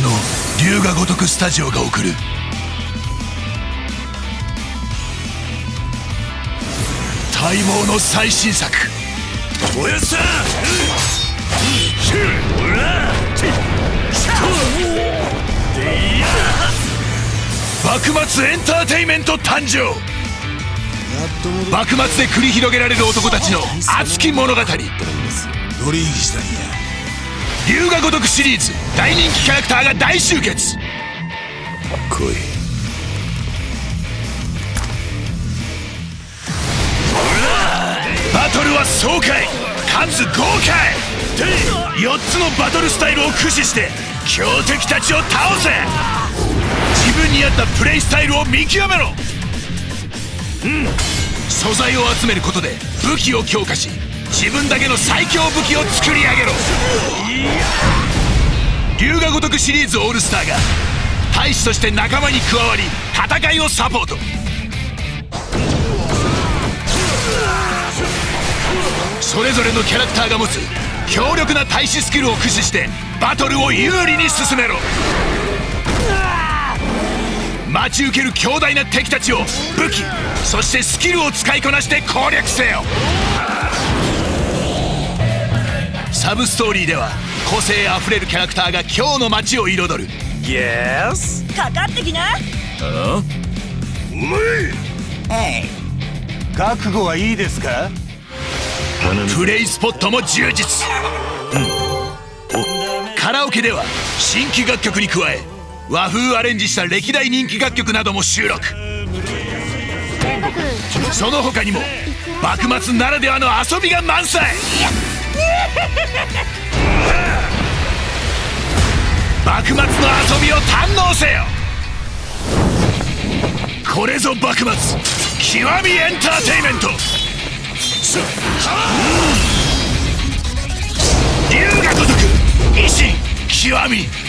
の龍が如くスタジオが送る。待望の最新作。おやさ幕末エンターテイメント誕生幕末で繰り広げられる男たちの熱き物語取引したん。や龍が如くシリーズ。大人気キャラクターが大集結。来いバトルは爽快。かつ豪快。4つのバトルスタイルを駆使して強敵たちを倒せ。自分に合ったプレイスタイルを見極めろ。うん。素材を集めることで武器を強化し自分だけの最強武器を作り上げろ。龍が如くシリーズオールスターが大使として仲間に加わり戦いをサポート。それぞれのキャラクターが持つ強力な対視スキルを駆使してバトルを有利に進めろ。待ち受ける強大な敵たちを武器そしてスキルを使いこなして攻略せよ。サブストーリーでは個性あふれるキャラクターが今日の街を彩る。イエスかかってきな。覚悟はいいですか？プレイスポットも充実、カラオケでは新規楽曲に加え和風アレンジした歴代人気楽曲なども収録。その他にも幕末ならではの遊びが満載幕末の遊びを堪能せよ。これぞ幕末極みエンターテイメント。龍が如く維新極み。